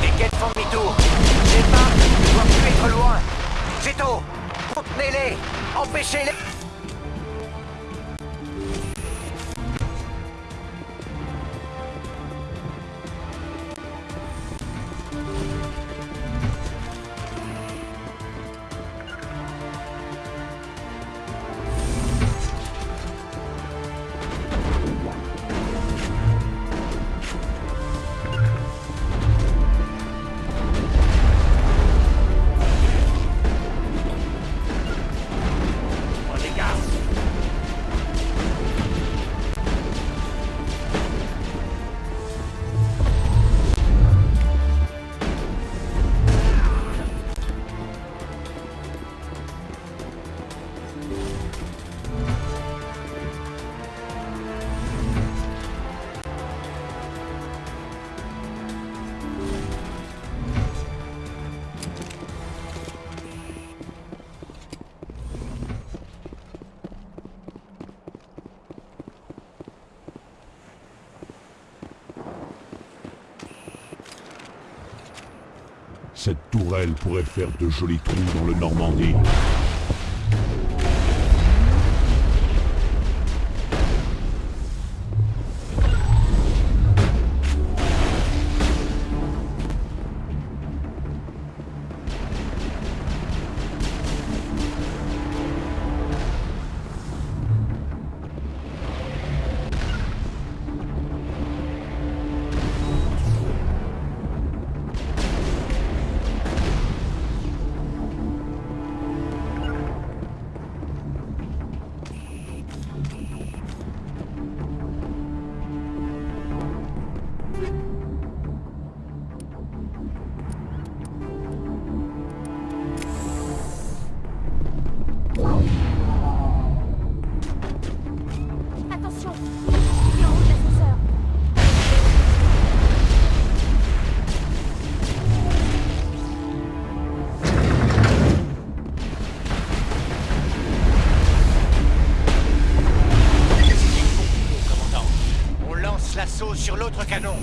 Les quêtes font demi-tour. Départ ne doivent plus être loin. Vito, contenez-les, empêchez-les. Cette tourelle pourrait faire de jolis trous dans le Normandie. Sur l'autre canon.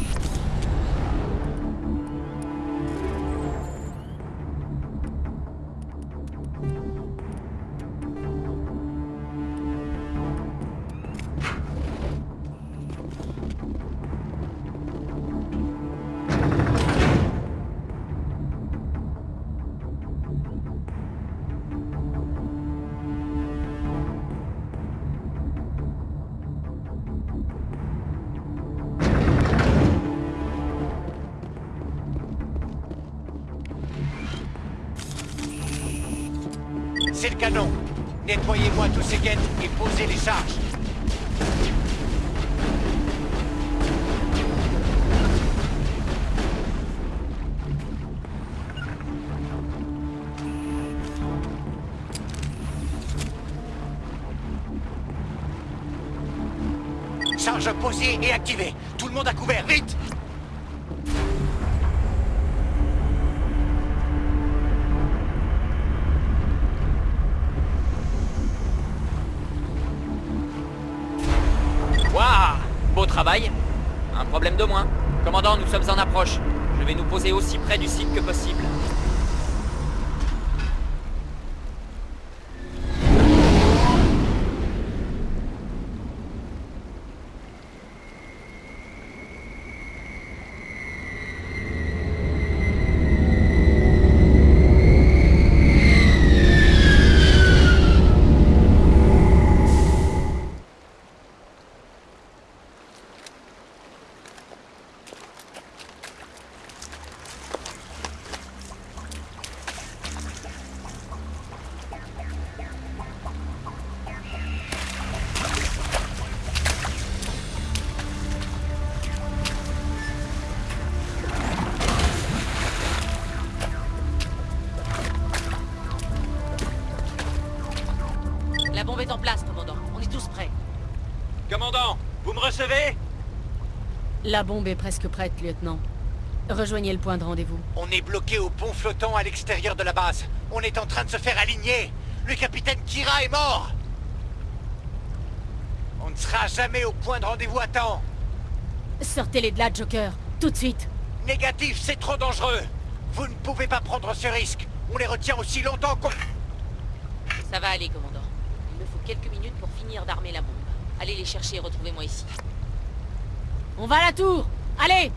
C'est le canon. Nettoyez-moi tous ces guettes et posez les charges. Charge posée et activée. Tout le monde à couvert, vite Un problème de moins. Commandant, nous sommes en approche. Je vais nous poser aussi près du site que possible. La bombe est presque prête, lieutenant. Rejoignez le point de rendez-vous. On est bloqué au pont flottant à l'extérieur de la base. On est en train de se faire aligner. Le capitaine Kira est mort. On ne sera jamais au point de rendez-vous à temps. Sortez-les de là, Joker. Tout de suite. Négatif, c'est trop dangereux. Vous ne pouvez pas prendre ce risque. On les retient aussi longtemps qu'on... Ça va aller, commandant. Il me faut quelques minutes pour finir d'armer la bombe. Allez les chercher et retrouvez-moi ici. On va à la tour. Allez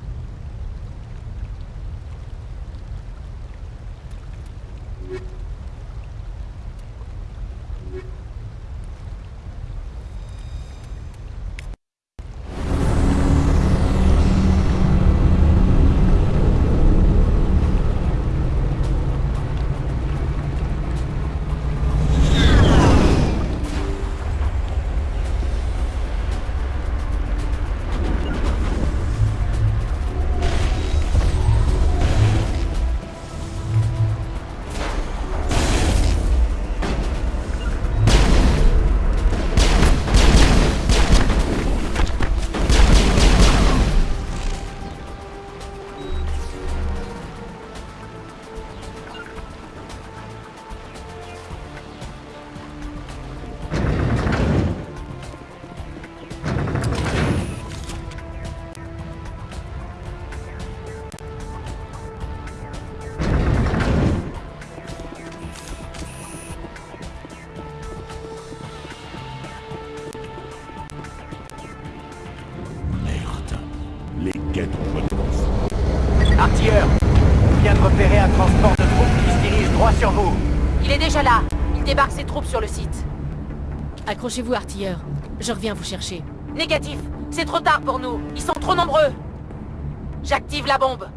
sur vous. Il est déjà là Il débarque ses troupes sur le site. Accrochez-vous, artilleur. Je reviens vous chercher. Négatif C'est trop tard pour nous Ils sont trop nombreux J'active la bombe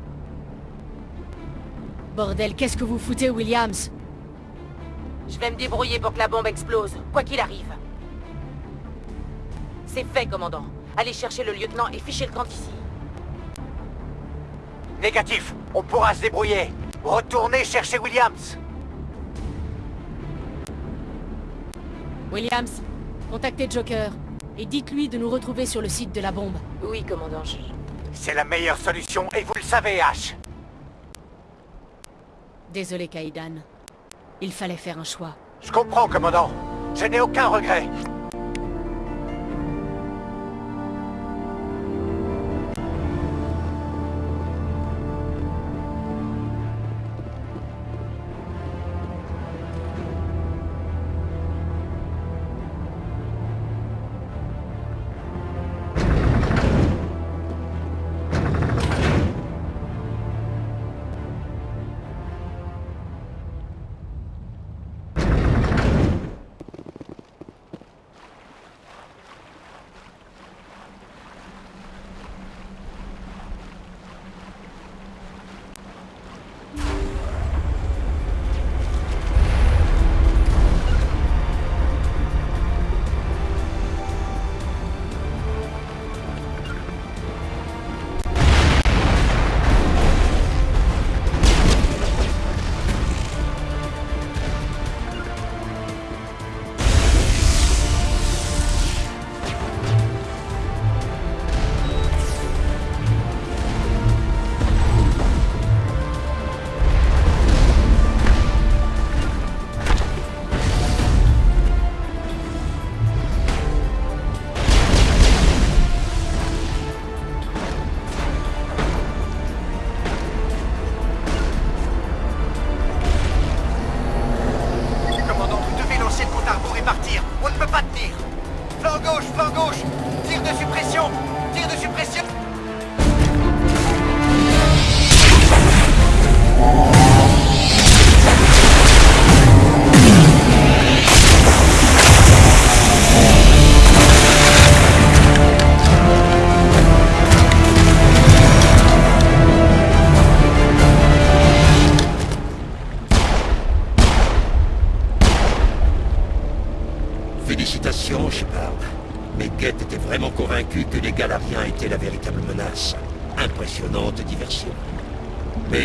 Bordel, qu'est-ce que vous foutez, Williams? Je vais me débrouiller pour que la bombe explose, quoi qu'il arrive. C'est fait, commandant. Allez chercher le lieutenant et fichez le camp ici. Négatif, on pourra se débrouiller. Retournez chercher Williams. Williams, contactez Joker. Et dites-lui de nous retrouver sur le site de la bombe. Oui, commandant, je... C'est la meilleure solution et vous le savez, H. Désolé, Kaidan. Il fallait faire un choix. Je comprends, commandant. Je n'ai aucun regret.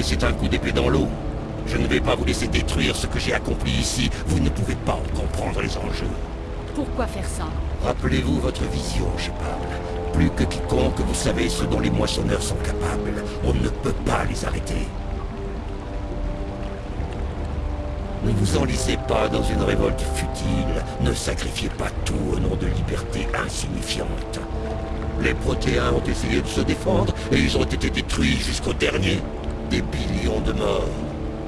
C'est un coup d'épée dans l'eau. Je ne vais pas vous laisser détruire ce que j'ai accompli ici. Vous ne pouvez pas en comprendre les enjeux. Pourquoi faire ça? Rappelez-vous votre vision, Shepard. Plus que quiconque, vous savez ce dont les moissonneurs sont capables. On ne peut pas les arrêter. Ne vous enlisez pas dans une révolte futile. Ne sacrifiez pas tout au nom de liberté insignifiante. Les Protéens ont essayé de se défendre et ils ont été détruits jusqu'au dernier. Des billions de morts.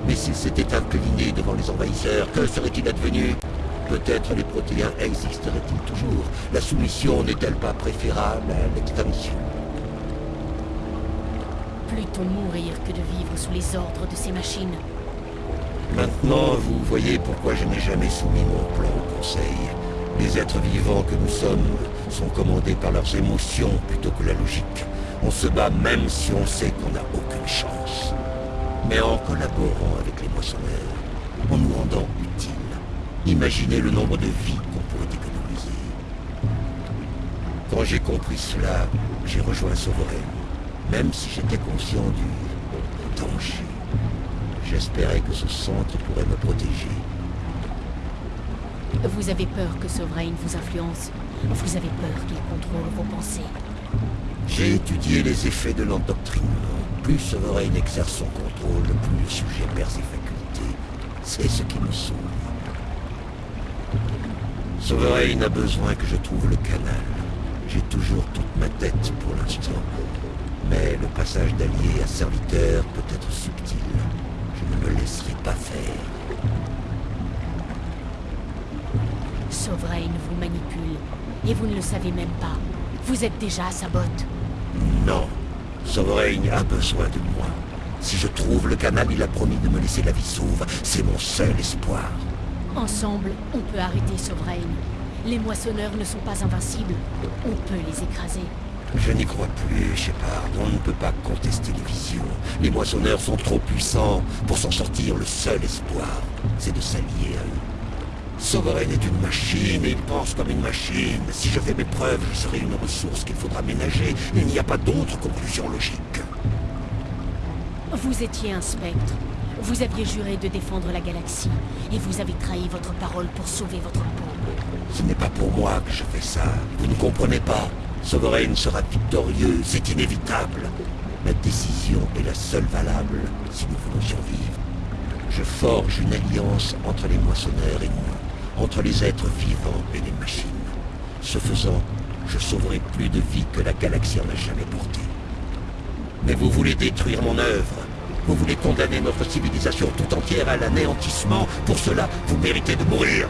Mais s'ils s'étaient inclinés devant les envahisseurs, que serait-il advenu Peut-être les protéins existeraient-ils toujours La soumission n'est-elle pas préférable à l'extinction? Plutôt mourir que de vivre sous les ordres de ces machines? Maintenant, vous voyez pourquoi je n'ai jamais soumis mon plan au Conseil. Les êtres vivants que nous sommes sont commandés par leurs émotions plutôt que la logique. On se bat même si on sait qu'on n'a aucune chance. Mais en collaborant avec les moissonneurs, en nous rendant utiles, imaginez le nombre de vies qu'on pourrait économiser. Quand j'ai compris cela, j'ai rejoint Sovereign, même si j'étais conscient du danger. J'espérais que ce centre pourrait me protéger. Vous avez peur que Sovereign vous influence. Vous avez peur qu'il contrôle vos pensées. J'ai étudié les effets de l'endoctrinement. Plus Sovereign exerce son contrôle, plus le sujet perd ses facultés. C'est ce qui me sauve. Sovereign a besoin que je trouve le canal. J'ai toujours toute ma tête pour l'instant. Mais le passage d'allié à serviteur peut être subtil. Je ne me laisserai pas faire. Sovereign vous manipule. Et vous ne le savez même pas. Vous êtes déjà à sa botte. Non. Sovereign a besoin de moi. Si je trouve le canal, il a promis de me laisser la vie sauve. C'est mon seul espoir. Ensemble, on peut arrêter Sovereign. Les moissonneurs ne sont pas invincibles. On peut les écraser. Je n'y crois plus, Shepard. On ne peut pas contester les visions. Les moissonneurs sont trop puissants. Pour s'en sortir, le seul espoir, c'est de s'allier à eux. Sovereign est une machine et il pense comme une machine. Si je fais mes preuves, je serai une ressource qu'il faudra ménager. Il n'y a pas d'autre conclusion logique. Vous étiez un spectre. Vous aviez juré de défendre la galaxie. Et vous avez trahi votre parole pour sauver votre peau. Ce n'est pas pour moi que je fais ça. Vous ne comprenez pas. Sovereign sera victorieux, c'est inévitable. Ma décision est la seule valable si nous voulons survivre. Je forge une alliance entre les moissonneurs et nous, entre les êtres vivants et les machines. Ce faisant, je sauverai plus de vies que la galaxie en a jamais porté. Mais vous voulez détruire mon œuvre. Vous voulez condamner notre civilisation tout entière à l'anéantissement. Pour cela, vous méritez de mourir.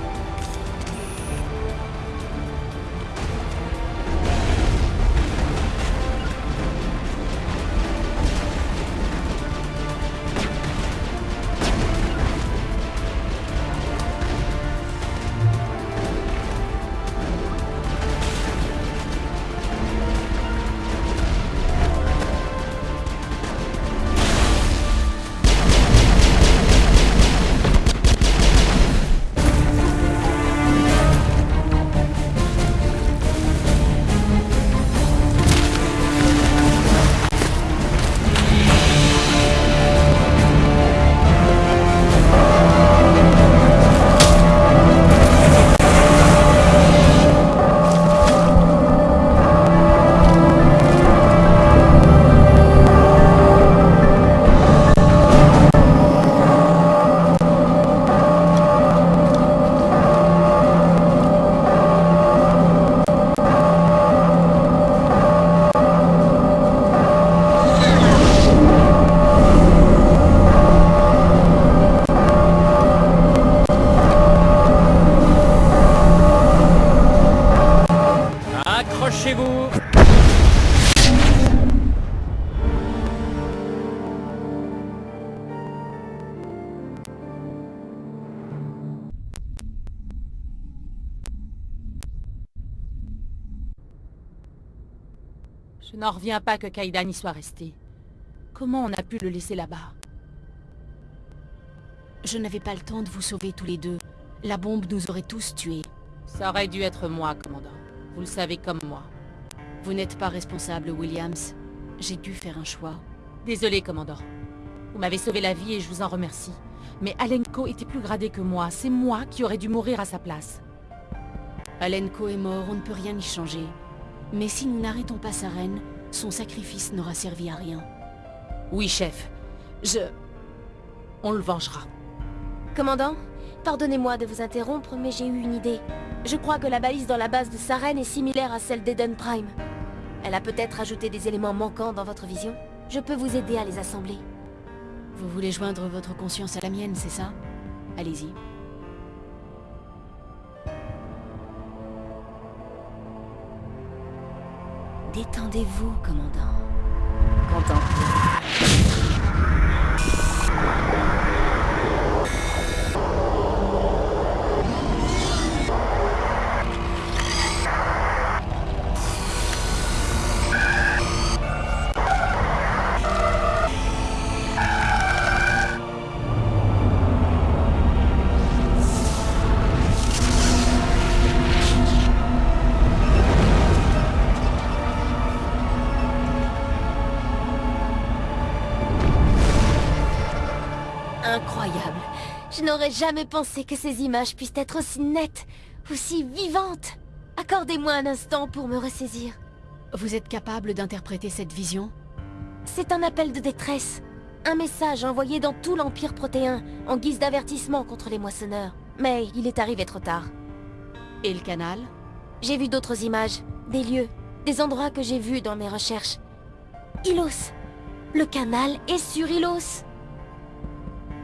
N'en reviens pas que Kaidan y soit resté. Comment on a pu le laisser là-bas? Je n'avais pas le temps de vous sauver tous les deux. La bombe nous aurait tous tués. Ça aurait dû être moi, commandant. Vous le savez comme moi. Vous n'êtes pas responsable, Williams. J'ai dû faire un choix. Désolé, commandant. Vous m'avez sauvé la vie et je vous en remercie. Mais Alenko était plus gradé que moi. C'est moi qui aurais dû mourir à sa place. Alenko est mort, on ne peut rien y changer. Mais si nous n'arrêtons pas sa reine, son sacrifice n'aura servi à rien. Oui, chef. Je... On le vengera. Commandant, pardonnez-moi de vous interrompre, mais j'ai eu une idée. Je crois que la balise dans la base de Saren est similaire à celle d'Eden Prime. Elle a peut-être ajouté des éléments manquants dans votre vision. Je peux vous aider à les assembler. Vous voulez joindre votre conscience à la mienne, c'est ça? Allez-y. Détendez-vous, commandant. Contemplez. Je n'aurais jamais pensé que ces images puissent être aussi nettes, aussi vivantes. Accordez-moi un instant pour me ressaisir. Vous êtes capable d'interpréter cette vision? C'est un appel de détresse. Un message envoyé dans tout l'Empire protéen, en guise d'avertissement contre les moissonneurs. Mais il est arrivé trop tard. Et le canal? J'ai vu d'autres images, des lieux, des endroits que j'ai vus dans mes recherches. Ilos Le canal est sur Ilos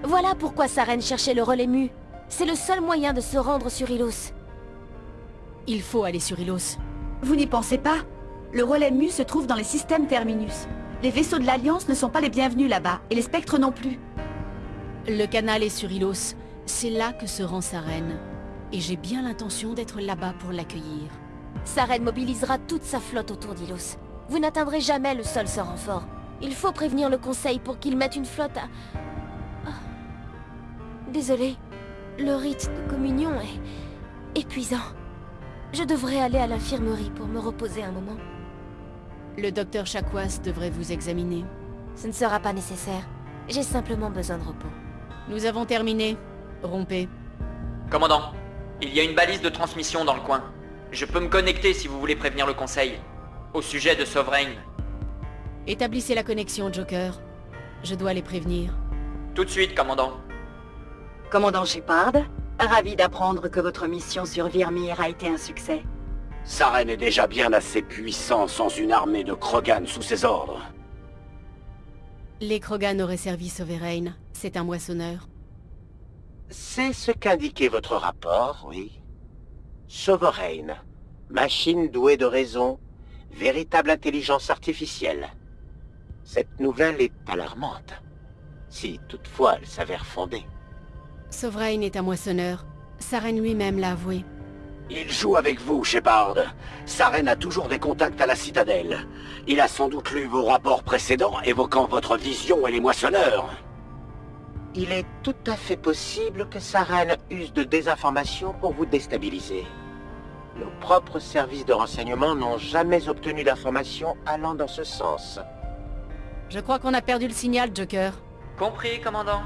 Voilà pourquoi Saren cherchait le relais mu. C'est le seul moyen de se rendre sur Ilos. Il faut aller sur Ilos. Vous n'y pensez pas? Le relais mu se trouve dans les systèmes Terminus. Les vaisseaux de l'Alliance ne sont pas les bienvenus là-bas, et les spectres non plus. Le canal est sur Ilos. C'est là que se rend Saren. Et j'ai bien l'intention d'être là-bas pour l'accueillir. Saren mobilisera toute sa flotte autour d'Ilos. Vous n'atteindrez jamais le sol sans renfort. Il faut prévenir le Conseil pour qu'il mette une flotte à... Ah. Désolé, le rite de communion est... épuisant. Je devrais aller à l'infirmerie pour me reposer un moment. Le docteur Chakwas devrait vous examiner. Ce ne sera pas nécessaire. J'ai simplement besoin de repos. Nous avons terminé. Rompez. Commandant, il y a une balise de transmission dans le coin. Je peux me connecter si vous voulez prévenir le Conseil. Au sujet de Sovereign. Établissez la connexion, Joker. Je dois les prévenir. Tout de suite, commandant. Commandant Shepard, ravi d'apprendre que votre mission sur Virmir a été un succès. Saren est déjà bien assez puissant sans une armée de Krogan sous ses ordres. Les Krogan auraient servi Sovereign. C'est un moissonneur. C'est ce qu'indiquait votre rapport, oui. Sovereign, machine douée de raison, véritable intelligence artificielle. Cette nouvelle est alarmante, si toutefois elle s'avère fondée. Sovereign est un moissonneur. Saren lui-même l'a avoué. Il joue avec vous, Shepard. Saren a toujours des contacts à la Citadelle. Il a sans doute lu vos rapports précédents évoquant votre vision et les moissonneurs. Il est tout à fait possible que Saren use de désinformation pour vous déstabiliser. Nos propres services de renseignement n'ont jamais obtenu d'informations allant dans ce sens. Je crois qu'on a perdu le signal, Joker. Compris, commandant